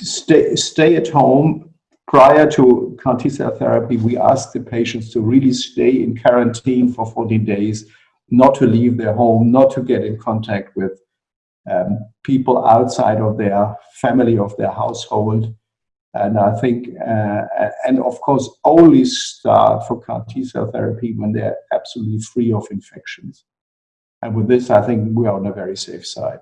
stay, stay at home. Prior to CAR T cell therapy, we ask the patients to really stay in quarantine for 14 days, not to leave their home, not to get in contact with um, people outside of their family, of their household. And I think, uh, and of course, only start for CAR T cell therapy when they're absolutely free of infections. And with this, I think we are on a very safe side.